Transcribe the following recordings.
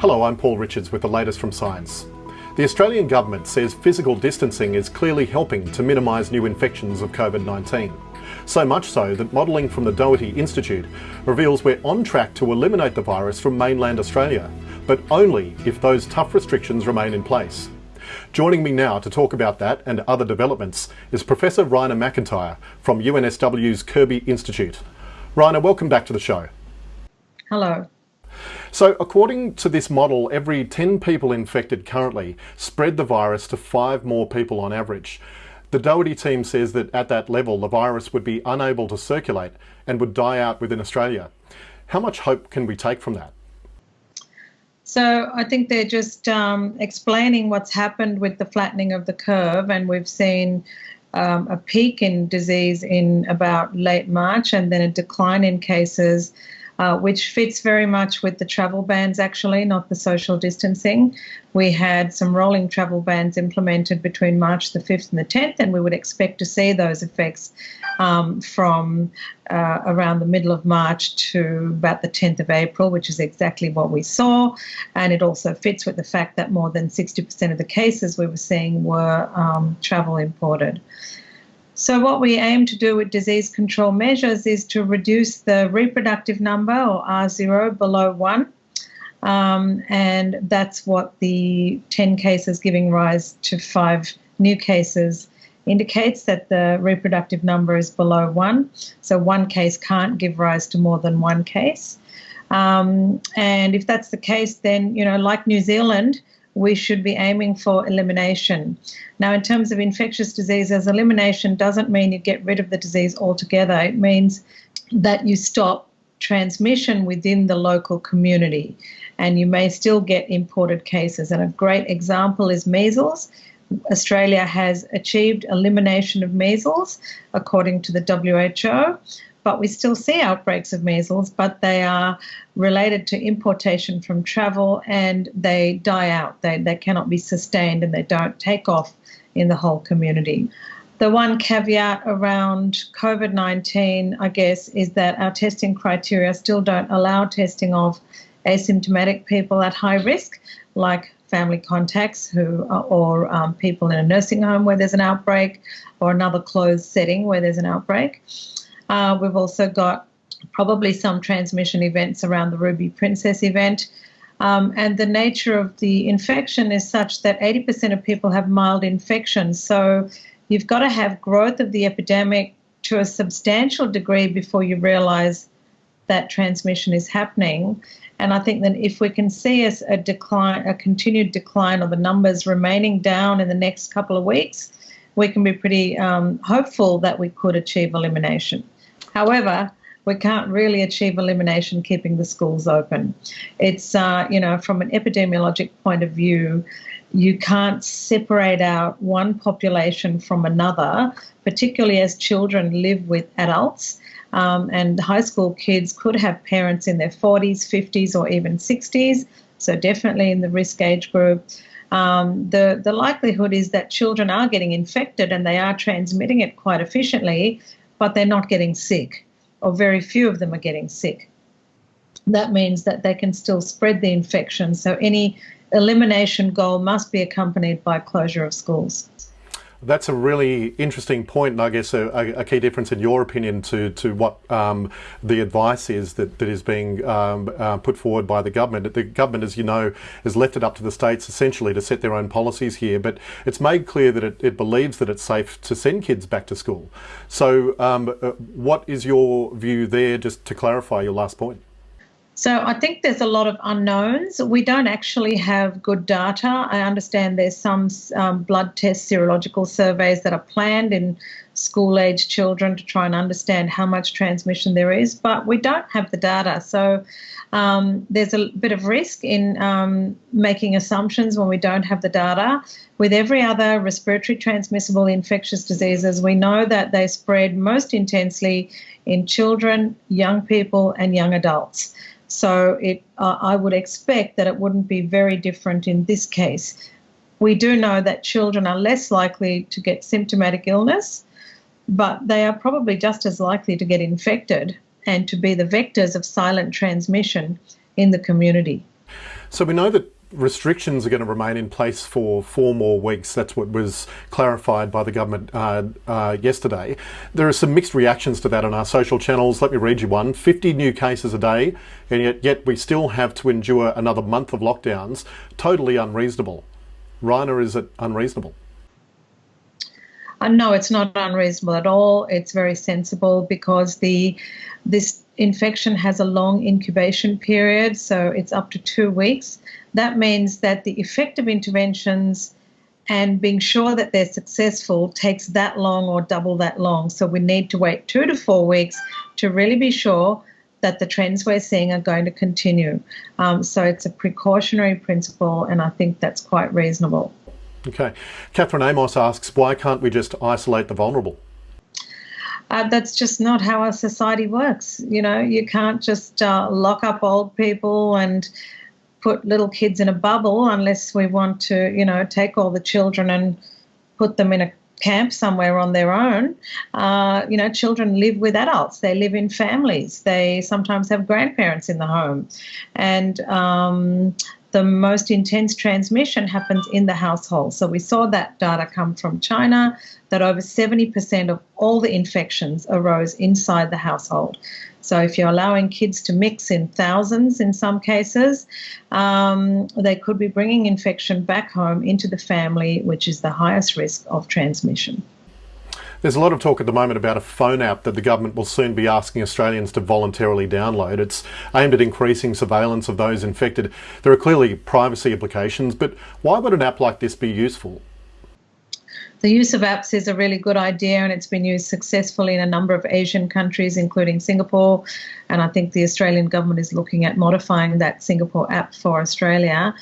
Hello, I'm Paul Richards with the latest from Science. The Australian Government says physical distancing is clearly helping to minimise new infections of COVID-19. So much so that modelling from the Doherty Institute reveals we're on track to eliminate the virus from mainland Australia, but only if those tough restrictions remain in place. Joining me now to talk about that and other developments is Professor Raina MacIntyre from UNSW's Kirby Institute. Raina, welcome back to the show. Hello. So according to this model, every 10 people infected currently spread the virus to five more people on average. The Doherty team says that at that level, the virus would be unable to circulate and would die out within Australia. How much hope can we take from that? So I think they're just um, explaining what's happened with the flattening of the curve, and we've seen um, a peak in disease in about late March and then a decline in cases uh, which fits very much with the travel bans, actually, not the social distancing. We had some rolling travel bans implemented between March the 5th and the 10th, and we would expect to see those effects um, from uh, around the middle of March to about the 10th of April, which is exactly what we saw. And it also fits with the fact that more than 60% of the cases we were seeing were um, travel imported. So, what we aim to do with disease control measures is to reduce the reproductive number or R0 below 1. Um, and that's what the 10 cases giving rise to five new cases indicates that the reproductive number is below 1. So, one case can't give rise to more than one case. Um, and if that's the case, then, you know, like New Zealand, we should be aiming for elimination. Now, in terms of infectious diseases, elimination doesn't mean you get rid of the disease altogether. It means that you stop transmission within the local community, and you may still get imported cases. And a great example is measles. Australia has achieved elimination of measles according to the WHO but we still see outbreaks of measles, but they are related to importation from travel and they die out. They, they cannot be sustained and they don't take off in the whole community. The one caveat around COVID 19, I guess, is that our testing criteria still don't allow testing of asymptomatic people at high risk, like family contacts who or um, people in a nursing home where there's an outbreak or another closed setting where there's an outbreak. Uh, we've also got probably some transmission events around the Ruby Princess event. Um, and the nature of the infection is such that 80% of people have mild infections. So you've got to have growth of the epidemic to a substantial degree before you realize that transmission is happening. And I think that if we can see a, a decline, a continued decline of the numbers remaining down in the next couple of weeks, we can be pretty um, hopeful that we could achieve elimination. However, we can't really achieve elimination keeping the schools open. It's, uh, you know, from an epidemiologic point of view, you can't separate out one population from another, particularly as children live with adults. Um, and high school kids could have parents in their 40s, 50s, or even 60s, so definitely in the risk age group. Um, the, the likelihood is that children are getting infected and they are transmitting it quite efficiently, but they're not getting sick, or very few of them are getting sick. That means that they can still spread the infection. So any elimination goal must be accompanied by closure of schools. That's a really interesting point, and I guess a, a key difference in your opinion to to what um, the advice is that, that is being um, uh, put forward by the government. The government, as you know, has left it up to the states essentially to set their own policies here, but it's made clear that it, it believes that it's safe to send kids back to school. So, um, uh, what is your view there? Just to clarify your last point. So I think there's a lot of unknowns. We don't actually have good data. I understand there's some um, blood test serological surveys that are planned in school age children to try and understand how much transmission there is, but we don't have the data. So um, there's a bit of risk in um, making assumptions when we don't have the data. With every other respiratory transmissible infectious diseases, we know that they spread most intensely in children, young people, and young adults. So it, uh, I would expect that it wouldn't be very different in this case. We do know that children are less likely to get symptomatic illness, but they are probably just as likely to get infected and to be the vectors of silent transmission in the community. So we know that restrictions are going to remain in place for four more weeks. That's what was clarified by the government uh, uh, yesterday. There are some mixed reactions to that on our social channels. Let me read you one 50 new cases a day, and yet, yet we still have to endure another month of lockdowns. Totally unreasonable. Raina, is it unreasonable? Uh, no, it's not unreasonable at all. It's very sensible because the this infection has a long incubation period, so it's up to two weeks. That means that the effective interventions and being sure that they're successful takes that long or double that long. So we need to wait two to four weeks to really be sure that the trends we're seeing are going to continue. Um, so it's a precautionary principle, and I think that's quite reasonable. Okay. Catherine Amos asks, why can't we just isolate the vulnerable? Uh, that's just not how our society works. You know, you can't just uh, lock up old people and put little kids in a bubble unless we want to, you know, take all the children and put them in a camp somewhere on their own. Uh, you know, children live with adults. They live in families. They sometimes have grandparents in the home, and um, the most intense transmission happens in the household. So we saw that data come from China that over 70% of all the infections arose inside the household. So if you're allowing kids to mix in thousands in some cases, um, they could be bringing infection back home into the family, which is the highest risk of transmission. There's a lot of talk at the moment about a phone app that the government will soon be asking Australians to voluntarily download. It's aimed at increasing surveillance of those infected. There are clearly privacy implications, but why would an app like this be useful? The use of apps is a really good idea and it's been used successfully in a number of Asian countries, including Singapore. And I think the Australian government is looking at modifying that Singapore app for Australia.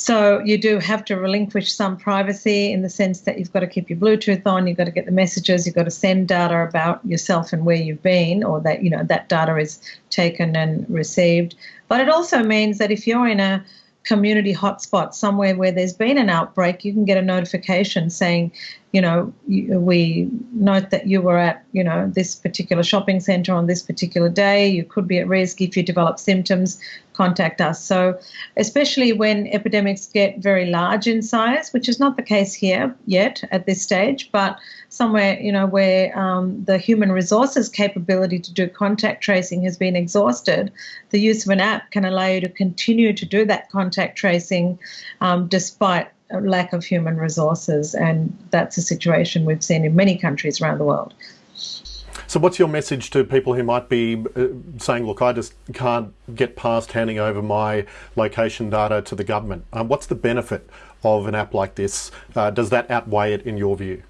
So you do have to relinquish some privacy in the sense that you've got to keep your Bluetooth on, you've got to get the messages, you've got to send data about yourself and where you've been, or that you know that data is taken and received. But it also means that if you're in a community hotspot somewhere where there's been an outbreak, you can get a notification saying, you know, we note that you were at, you know, this particular shopping centre on this particular day. You could be at risk if you develop symptoms. Contact us. So, especially when epidemics get very large in size, which is not the case here yet at this stage, but somewhere, you know, where um, the human resources capability to do contact tracing has been exhausted, the use of an app can allow you to continue to do that contact tracing um, despite lack of human resources, and that's a situation we've seen in many countries around the world. So, what's your message to people who might be uh, saying, "Look, I just can't get past handing over my location data to the government"? Um, what's the benefit of an app like this? Uh, does that outweigh it in your view?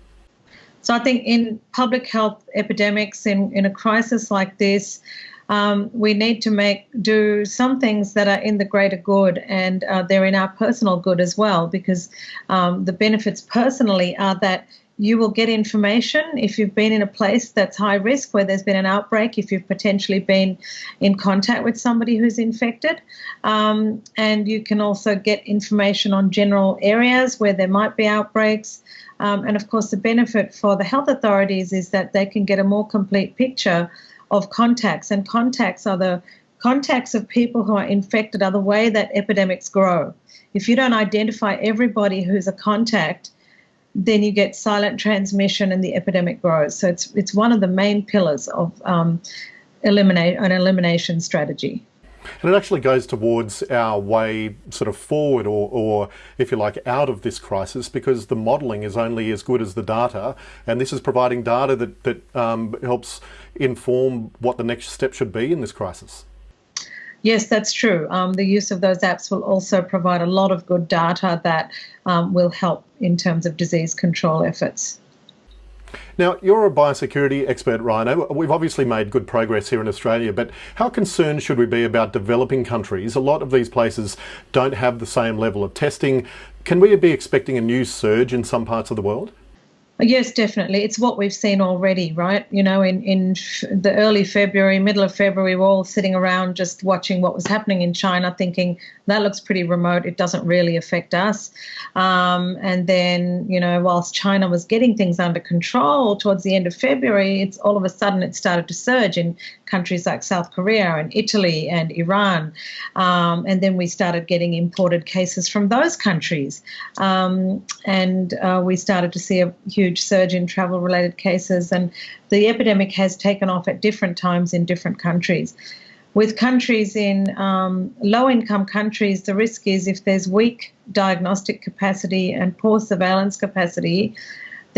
So, I think in public health epidemics, in, in a crisis like this, um, we need to make do some things that are in the greater good and uh, they're in our personal good as well because um, the benefits personally are that you will get information if you've been in a place that's high risk where there's been an outbreak, if you've potentially been in contact with somebody who's infected. Um, and you can also get information on general areas where there might be outbreaks. Um, and of course, the benefit for the health authorities is that they can get a more complete picture of contacts, and contacts are the contacts of people who are infected are the way that epidemics grow. If you don't identify everybody who's a contact, then you get silent transmission and the epidemic grows. So it's it's one of the main pillars of um, eliminate an elimination strategy. And it actually goes towards our way sort of forward or, or, if you like, out of this crisis because the modelling is only as good as the data. And this is providing data that, that um, helps inform what the next step should be in this crisis. Yes, that's true. Um, the use of those apps will also provide a lot of good data that um, will help in terms of disease control efforts. Now, you're a biosecurity expert, Raina. We've obviously made good progress here in Australia, but how concerned should we be about developing countries? A lot of these places don't have the same level of testing. Can we be expecting a new surge in some parts of the world? Yes, definitely. It's what we've seen already, right? You know, in, in the early February, middle of February, we're all sitting around just watching what was happening in China, thinking that looks pretty remote. It doesn't really affect us. Um, and then, you know, whilst China was getting things under control towards the end of February, it's all of a sudden it started to surge in countries like South Korea and Italy and Iran. Um, and then we started getting imported cases from those countries. Um, and uh, we started to see a huge surge in travel related cases. And the epidemic has taken off at different times in different countries. With countries in um, low income countries, the risk is if there's weak diagnostic capacity and poor surveillance capacity,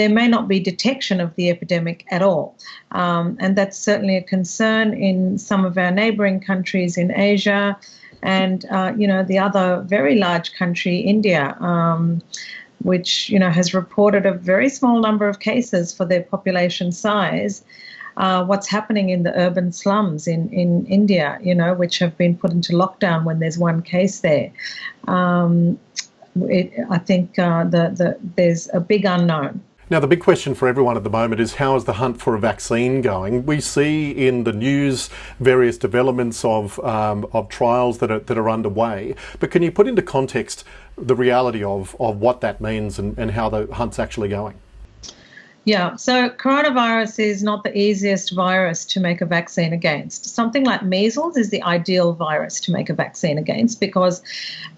there may not be detection of the epidemic at all. Um, and that's certainly a concern in some of our neighboring countries in Asia and, uh, you know, the other very large country, India. Um, which you know has reported a very small number of cases for their population size. Uh, what's happening in the urban slums in, in India, you know, which have been put into lockdown when there's one case there. Um, it, I think uh, the, the, there's a big unknown. Now, the big question for everyone at the moment is how is the hunt for a vaccine going? We see in the news various developments of, um, of trials that are, that are underway, but can you put into context the reality of, of what that means and, and how the hunt's actually going? Yeah, so coronavirus is not the easiest virus to make a vaccine against. Something like measles is the ideal virus to make a vaccine against because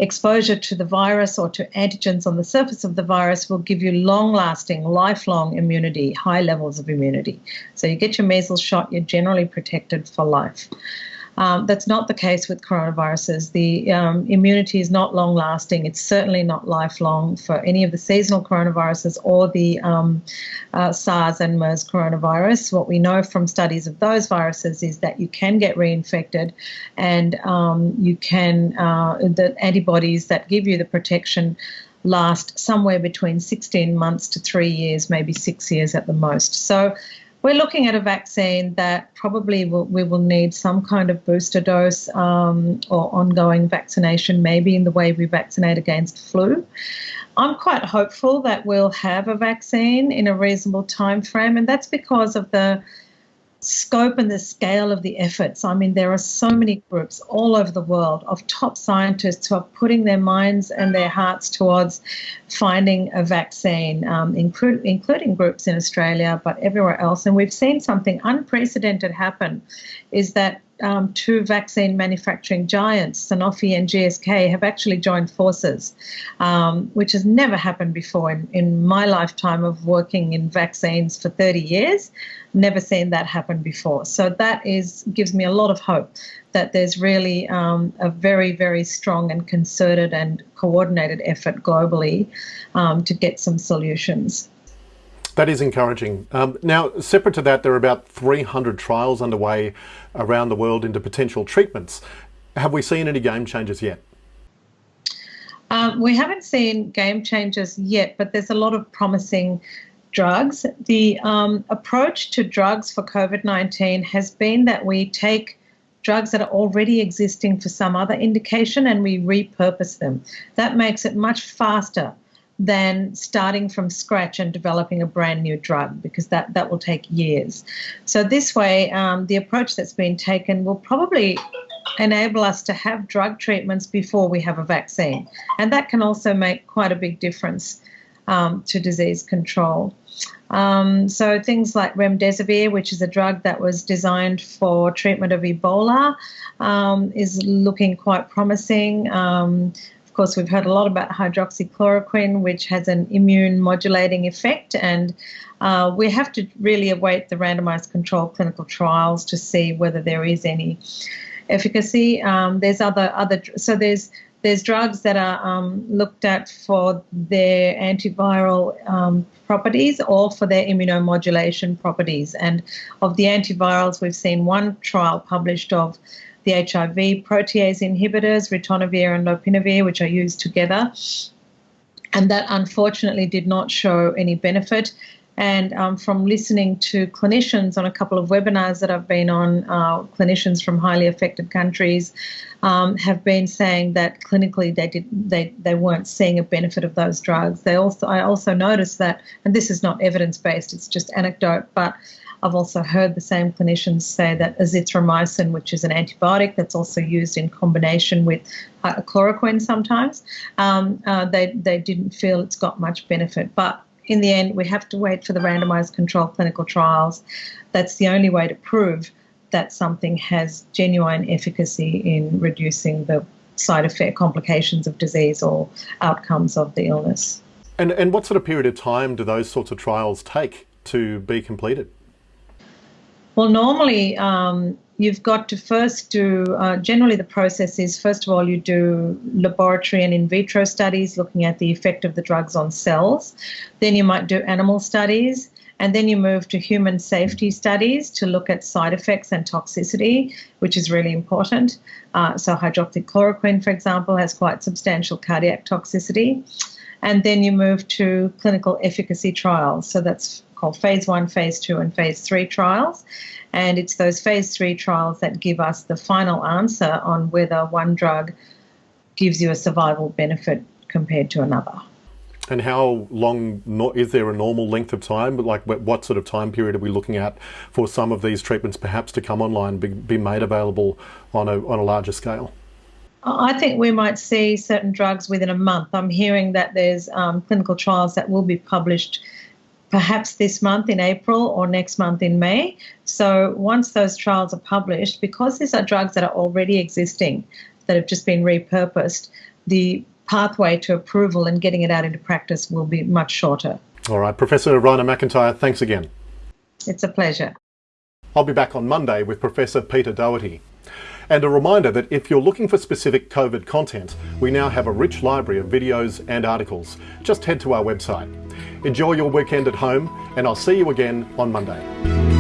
exposure to the virus or to antigens on the surface of the virus will give you long lasting, lifelong immunity, high levels of immunity. So you get your measles shot, you're generally protected for life. Um, that's not the case with coronaviruses. The um, immunity is not long lasting. It's certainly not lifelong for any of the seasonal coronaviruses or the um, uh, SARS and MERS coronavirus. What we know from studies of those viruses is that you can get reinfected and um, you can, uh, the antibodies that give you the protection last somewhere between 16 months to three years, maybe six years at the most. So we're looking at a vaccine that probably will, we will need some kind of booster dose um, or ongoing vaccination, maybe in the way we vaccinate against flu. I'm quite hopeful that we'll have a vaccine in a reasonable time frame, and that's because of the scope and the scale of the efforts. I mean, there are so many groups all over the world of top scientists who are putting their minds and their hearts towards finding a vaccine, um, include, including groups in Australia, but everywhere else. And we've seen something unprecedented happen is that um, two vaccine manufacturing giants, Sanofi and GSK, have actually joined forces, um, which has never happened before in, in my lifetime of working in vaccines for 30 years. Never seen that happen before. So that is gives me a lot of hope that there's really um, a very, very strong and concerted and coordinated effort globally um, to get some solutions. That is encouraging. Um, now, separate to that, there are about 300 trials underway around the world into potential treatments. Have we seen any game changers yet? Um, we haven't seen game changers yet, but there's a lot of promising drugs. The um, approach to drugs for COVID 19 has been that we take drugs that are already existing for some other indication and we repurpose them. That makes it much faster than starting from scratch and developing a brand new drug because that, that will take years. So, this way, um, the approach that's been taken will probably enable us to have drug treatments before we have a vaccine. And that can also make quite a big difference um, to disease control. Um, so things like remdesivir, which is a drug that was designed for treatment of Ebola, um, is looking quite promising. Um, of course, we've heard a lot about hydroxychloroquine, which has an immune modulating effect, and uh, we have to really await the randomized controlled clinical trials to see whether there is any efficacy. Um, there's other other so there's there's drugs that are um, looked at for their antiviral um, properties or for their immunomodulation properties. And of the antivirals, we've seen one trial published of the HIV protease inhibitors, ritonavir and lopinavir, which are used together. And that unfortunately did not show any benefit. And um, from listening to clinicians on a couple of webinars that I've been on, uh, clinicians from highly affected countries um, have been saying that clinically they did they, they weren't seeing a benefit of those drugs. They also I also noticed that, and this is not evidence based; it's just anecdote, but I've also heard the same clinicians say that azithromycin, which is an antibiotic that's also used in combination with chloroquine sometimes, um, uh, they, they didn't feel it's got much benefit. But in the end, we have to wait for the randomized controlled clinical trials. That's the only way to prove that something has genuine efficacy in reducing the side effect complications of disease or outcomes of the illness. And, and what sort of period of time do those sorts of trials take to be completed? Well, normally um, you've got to first do, uh, generally, the process is first of all, you do laboratory and in vitro studies looking at the effect of the drugs on cells. Then you might do animal studies. And then you move to human safety studies to look at side effects and toxicity, which is really important. Uh, so, hydroxychloroquine, for example, has quite substantial cardiac toxicity. And then you move to clinical efficacy trials. So, that's called phase one, phase two, and phase three trials. And it's those phase three trials that give us the final answer on whether one drug gives you a survival benefit compared to another. And how long is there a normal length of time? Like what sort of time period are we looking at for some of these treatments perhaps to come online, be, made available on a, on a larger scale? I think we might see certain drugs within a month. I'm hearing that there's um, clinical trials that will be published perhaps this month in April or next month in May. So once those trials are published, because these are drugs that are already existing, that have just been repurposed, the pathway to approval and getting it out into practice will be much shorter. All right, Professor Raina MacIntyre, thanks again. It's a pleasure. I'll be back on Monday with Professor Peter Doherty. And a reminder that if you're looking for specific COVID content, we now have a rich library of videos and articles. Just head to our website. Enjoy your weekend at home, and I'll see you again on Monday.